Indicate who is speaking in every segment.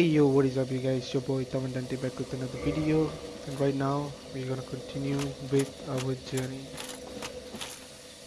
Speaker 1: Hey yo, what is up you guys? Your boy Taman Dante back with another video and right now we're gonna continue with our journey.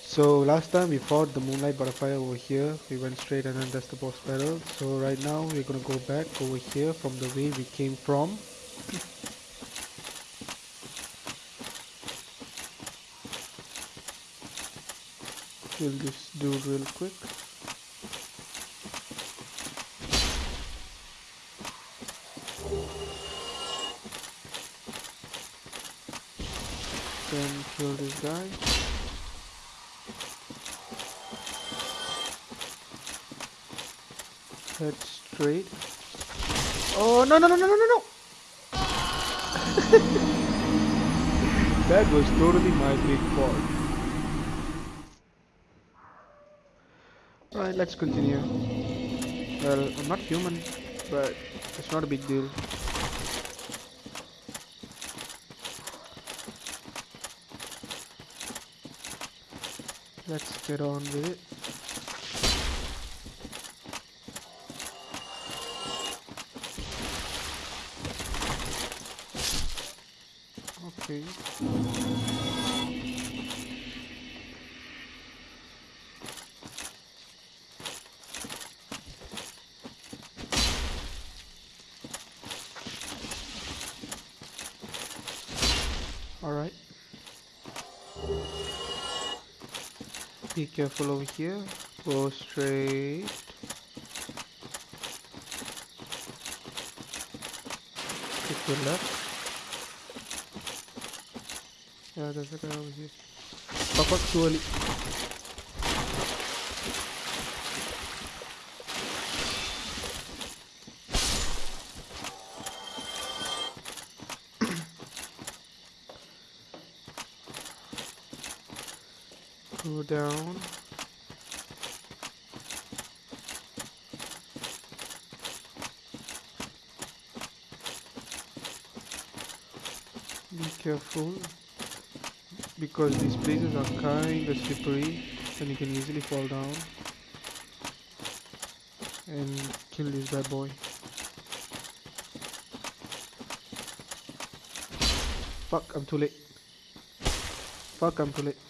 Speaker 1: So last time we fought the Moonlight Butterfly over here, we went straight and then that's the boss battle. So right now we're gonna go back over here from the way we came from. Kill this dude real quick. Then kill this guy. Head straight. Oh no no no no no no no! that was totally my big fault. Right, let's continue. Well, I'm not human, but it's not a big deal. Let's get on with it. Okay. Alright. Be careful over here. Go straight. Take your left. Yeah, there's a guy over here. Fuck up too down. Be careful because these places are kind of slippery and you can easily fall down and kill this bad boy. Fuck, I'm too late. Fuck, I'm too late.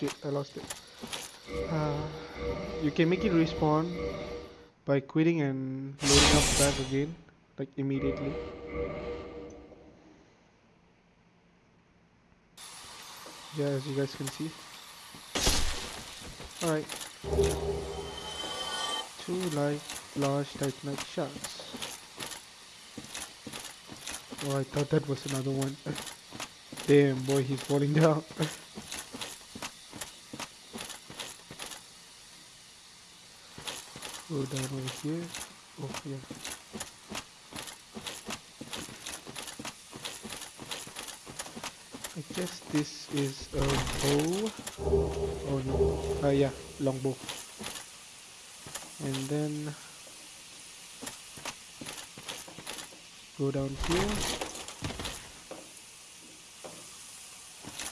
Speaker 1: Shit, I lost it. Uh, you can make it respawn by quitting and loading up back again, like immediately. Yeah, as you guys can see. Alright. Two light, large titanite shards. Oh, I thought that was another one. Damn, boy, he's falling down. Go down over here. Oh, yeah. I guess this is a bow. Oh no. Uh, yeah, longbow. And then go down here.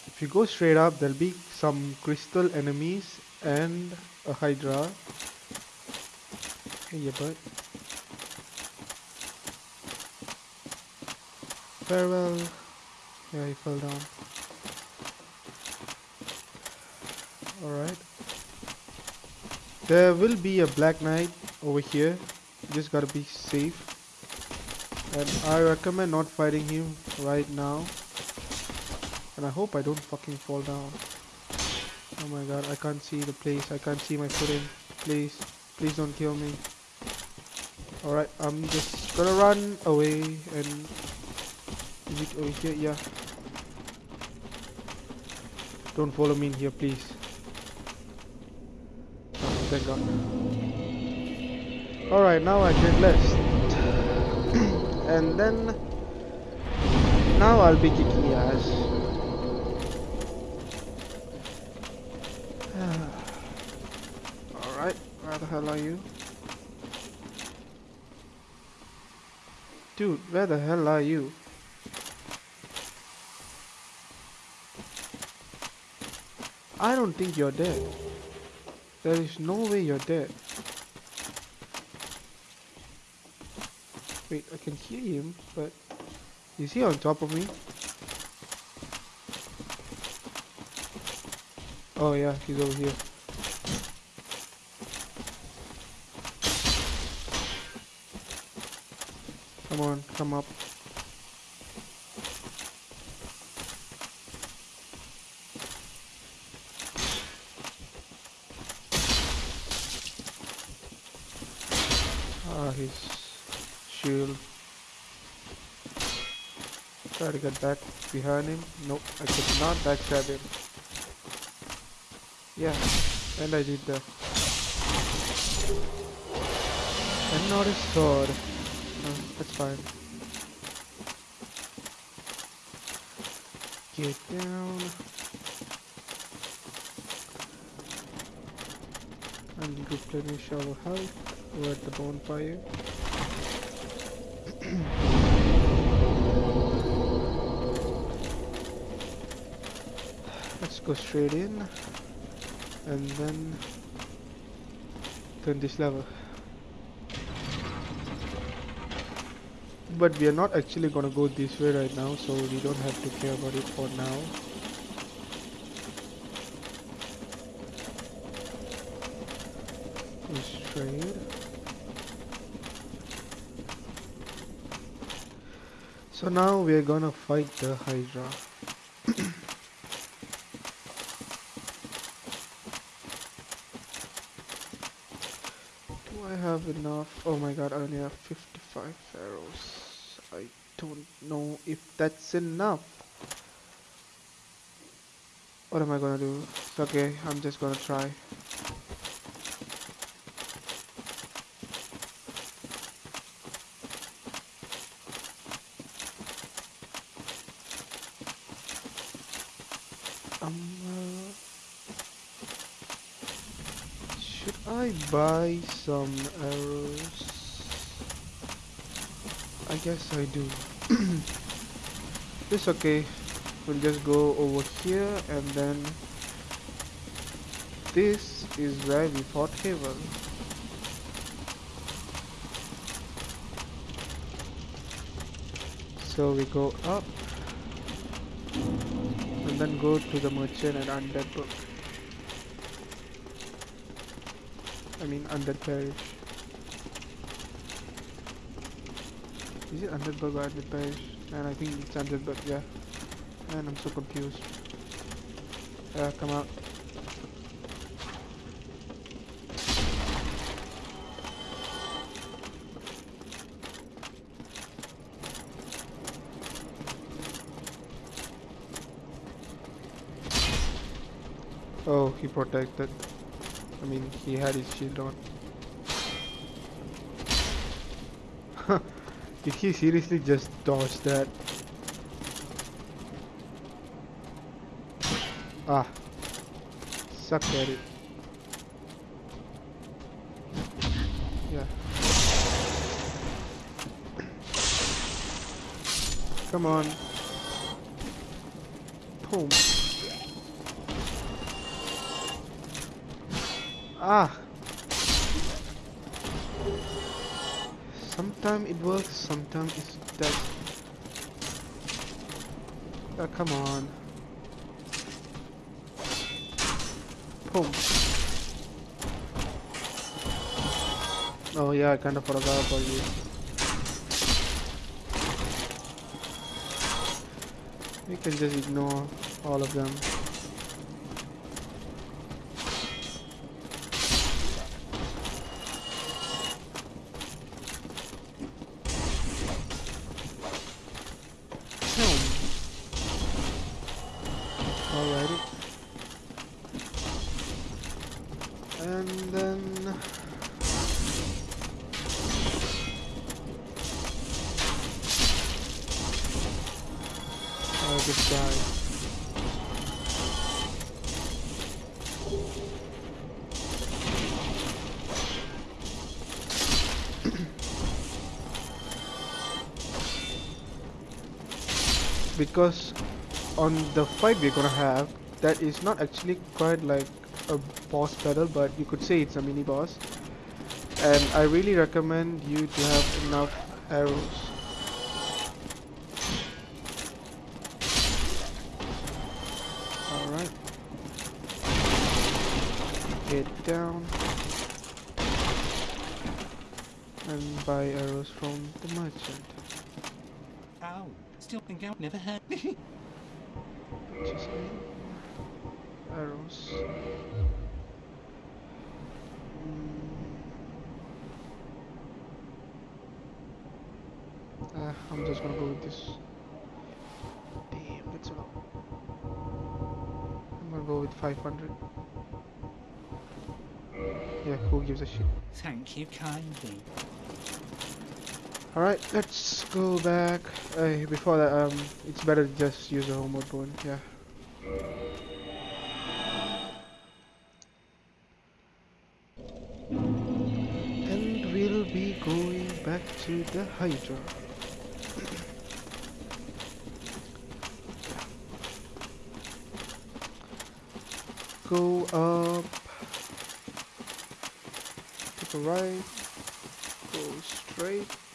Speaker 1: If you go straight up, there'll be some crystal enemies and a hydra. Hey, yeah, bud. Farewell. Yeah, he fell down. Alright. There will be a black knight over here. You just gotta be safe. And I recommend not fighting him right now. And I hope I don't fucking fall down. Oh my god, I can't see the place. I can't see my footing. Please, please don't kill me. Alright, I'm just gonna run away and is it over here? Yeah. Don't follow me in here, please. Oh, thank God. Alright, now I can rest. and then... Now I'll be kicking ass. Alright, where the hell are you? Dude, where the hell are you? I don't think you're dead. There is no way you're dead. Wait, I can hear him, but is he on top of me? Oh yeah, he's over here. Come on, come up. Ah, his shield. Try to get back behind him. Nope, I could not backstab him. Yeah, and I did that. And not his sword. That's fine. Get down. And replenish our health. We're at the bonfire. Let's go straight in and then turn this lever. But we are not actually gonna go this way right now, so we don't have to care about it for now. So now we are gonna fight the Hydra. Do I have enough? Oh my god, I only have 55 arrows. Don't know if that's enough. What am I gonna do? Okay, I'm just gonna try. Um, uh, should I buy some arrows? I guess I do. it's okay. We'll just go over here and then this is where we fought Havel. So we go up and then go to the merchant and undead burg. I mean undead parish. Is it undead burg or undead parish? And I think it's undead burg, yeah. And I'm so confused. Come out. Oh, he protected. I mean, he had his shield on. Did he seriously just dodge that? Ah. Suck at it. Yeah. Come on. Boom. Ah. Sometimes it works, sometimes it does. Ah, come on. Boom. Oh yeah, I kind of forgot about you. We can just ignore all of them. And then I just died. because on the fight we're gonna have that is not actually quite like a boss battle but you could say it's a mini boss and I really recommend you to have enough arrows. Alright. Get down. And buy arrows from the merchant.
Speaker 2: Ow. Still think out never hurt.
Speaker 1: Arrows. Mm. Uh, I'm just gonna go with this. Damn, that's a lot. I'm gonna go with 500. Yeah, who gives a shit?
Speaker 2: Thank you kindly.
Speaker 1: Alright, let's go back. Uh, before that, um, it's better to just use a homeward bone, yeah. Going back to the Hydra. Go up. Take a right. Go straight.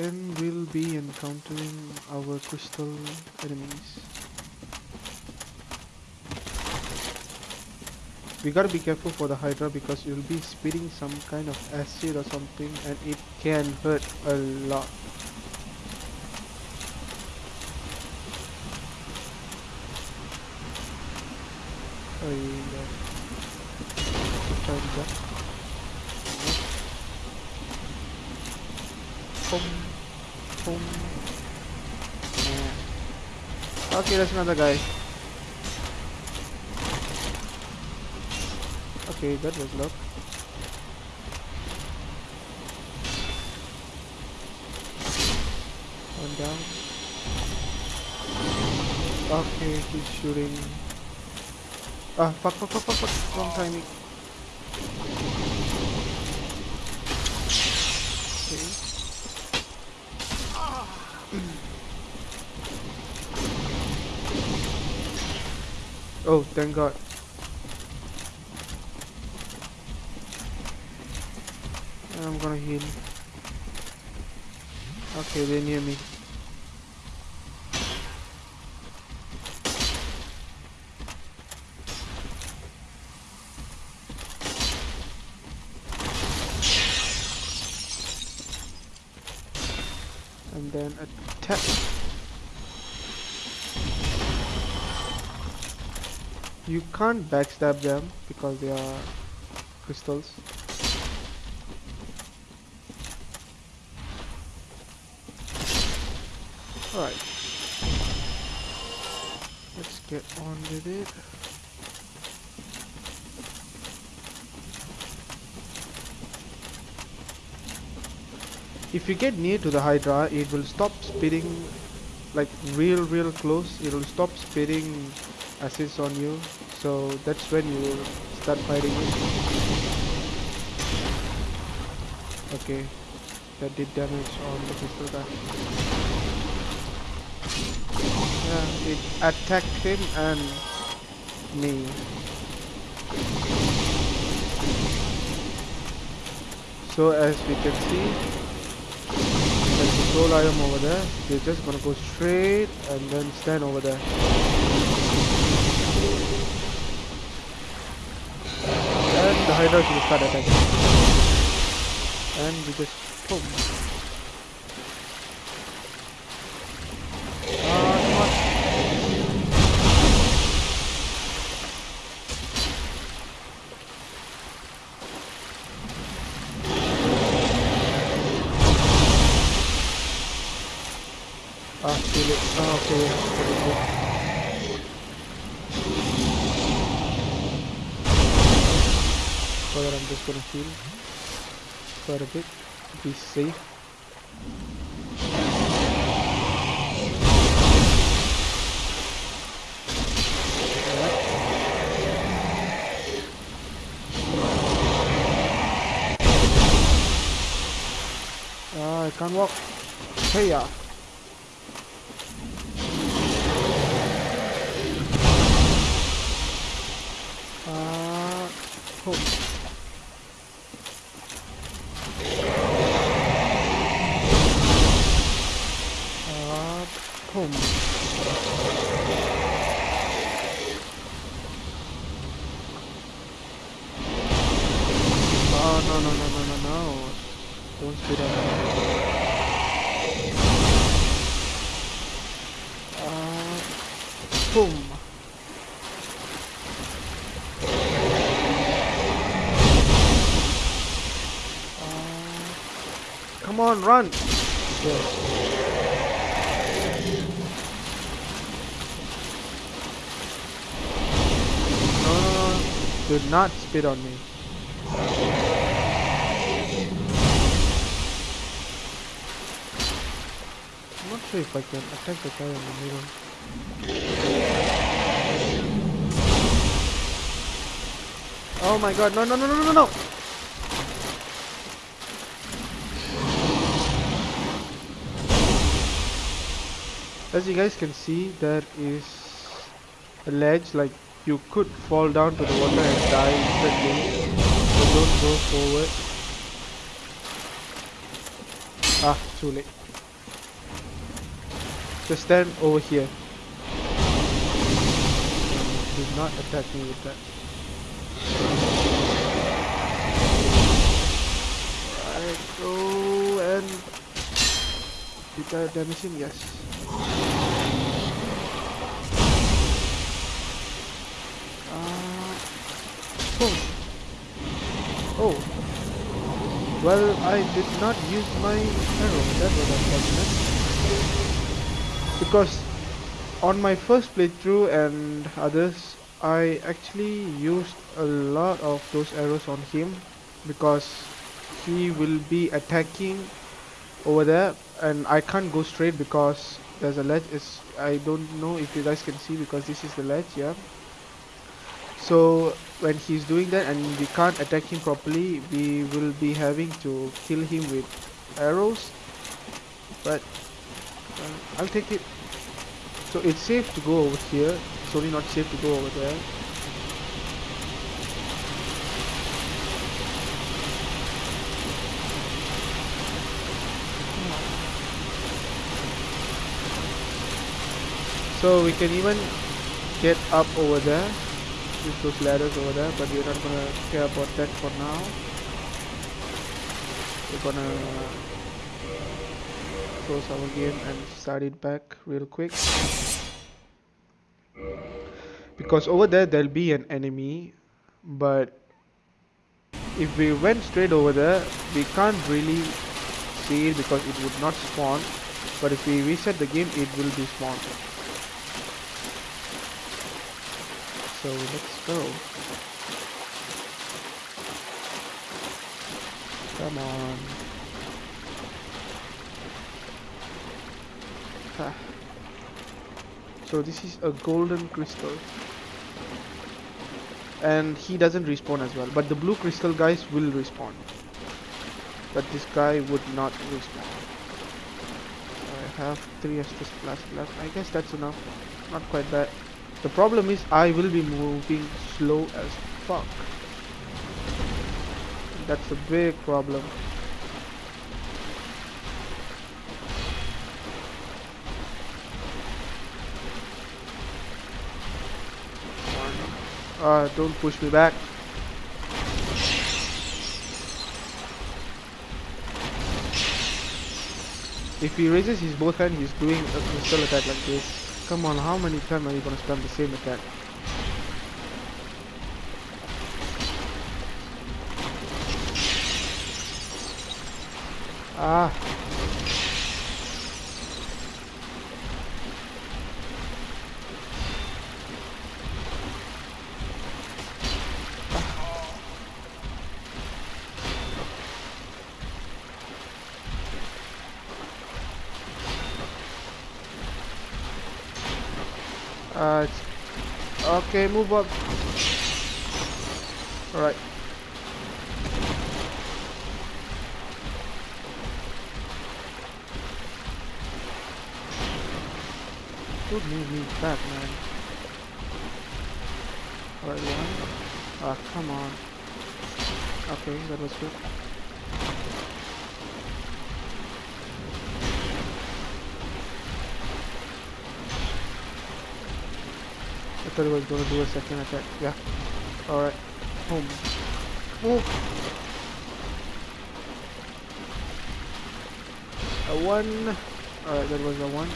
Speaker 1: And we'll be encountering our crystal enemies. We gotta be careful for the Hydra because you'll be spitting some kind of acid or something and it can hurt a lot. Oh yeah. Boom. Yeah. Okay, that's another guy. Okay, that was luck. One down. Okay, he's shooting. Ah, fuck, fuck, fuck, fuck, fuck. Wrong timing. Okay. Oh, thank God. I'm gonna heal. Okay, they're near me. And then attack. You can't backstab them because they are crystals. Alright. Let's get on with it. If you get near to the Hydra, it will stop spitting like real real close. It will stop spitting acids on you. So that's when you start fighting it. Okay. That did damage on the pistol guy. Yeah, it attacked him and me. So as we can see, there's a soul item over there. They're just gonna go straight and then stand over there. And the Hydra will start attacking. And we just boom. gonna heal quite a bit to be safe. I can't walk. Hey, yeah. Uh, oh. Uh, boom. Uh, come on, run! No, no! Do not spit on me. Sure if I can attack the guy in the middle. Oh my god, no, no, no, no, no, no! As you guys can see, there is a ledge, like you could fall down to the water and die instantly. So don't go forward. Ah, too late. Just stand over here. Do not attack me with that. I go and did I damage him? Yes. Uh, boom. Oh. Well, I did not use my arrow. That was unfortunate. Because on my first playthrough and others, I actually used a lot of those arrows on him because he will be attacking over there and I can't go straight because there's a ledge. Is I don't know if you guys can see because this is the ledge yeah. So when he's doing that and we can't attack him properly we will be having to kill him with arrows. But I'll take it. So it's safe to go over here. It's only not safe to go over there. So we can even get up over there. Use those ladders over there but we're not gonna care about that for now. We're gonna close our game and start it back real quick. Because over there there'll be an enemy but if we went straight over there we can't really see it because it would not spawn. But if we reset the game it will be spawned. So let's go. Come on So this is a golden crystal. And he doesn't respawn as well but the blue crystal guys will respawn. But this guy would not respawn. I have three Estus plus left. I guess that's enough. Not quite bad. The problem is I will be moving slow as fuck. That's a big problem Uh, don't push me back. If he raises his both hand, he's doing a crystal attack like this. Come on, how many times are you gonna spam the same attack? Ah. Uh, it's- okay, move up. Alright. Don't move me back, man. Alright, one. Ah, come on. Okay, that was good. Thought it was gonna do a second attack. Yeah. Alright. Boom. Move. A one. Alright, that was a one.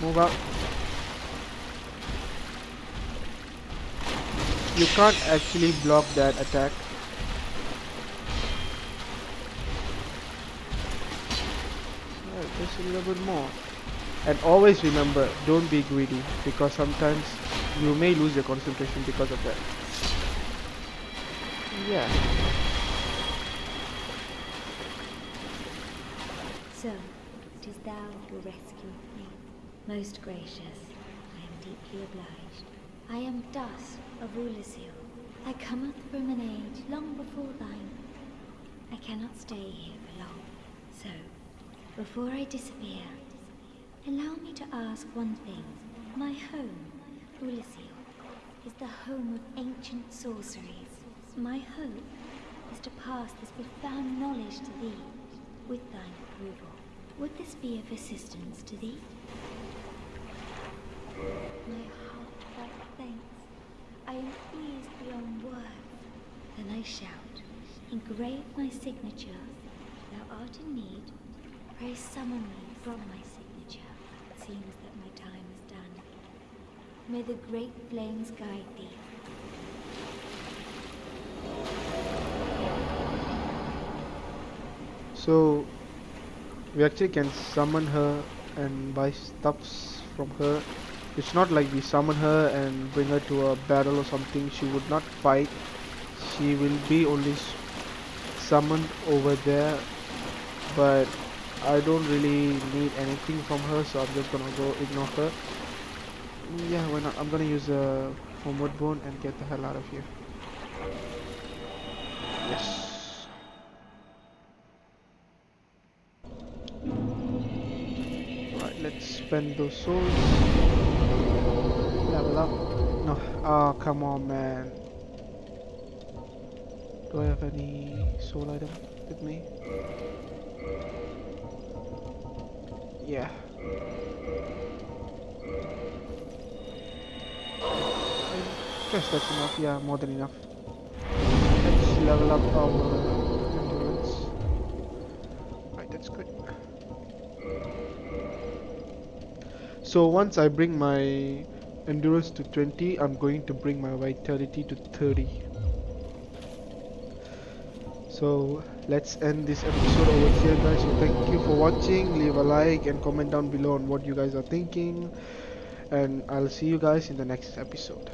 Speaker 1: Move out. You can't actually block that attack. Alright, just a little bit more. And always remember, don't be greedy because sometimes you may lose your concentration because of that. Yeah.
Speaker 3: So, it is thou who rescued me. Most gracious, I am deeply obliged. I am Dusk of Oolacile. I cometh from an age long before thine. I cannot stay here for long. So, before I disappear, allow me to ask one thing. My home, Oolacile, is the home of ancient sorceries. My hope is to pass this profound knowledge to thee with thine approval. Would this be of assistance to thee? My heartfelt thanks. I am pleased beyond words. Then I shout, engrave my signature. Thou art in need. Pray summon me from my signature. Seems that my time is done. May the great flames guide thee.
Speaker 1: So we actually can summon her and buy stuffs from her. It's not like we summon her and bring her to a battle or something. She would not fight. She will be only summoned over there. But I don't really need anything from her, so I'm just gonna go ignore her. Yeah, why not? I'm gonna use a homeward bone and get the hell out of here. Yes. Right, let's spend those souls. Level up. No, ah, come on, man. Do I have any soul item with me? Yeah. Guess that's enough. Yeah, more than enough. Let's level up our endurance. Right, that's good. So once I bring my endurance to 20, I'm going to bring my vitality to 30. So let's end this episode over here guys. So thank you for watching. Leave a like and comment down below on what you guys are thinking. And I'll see you guys in the next episode.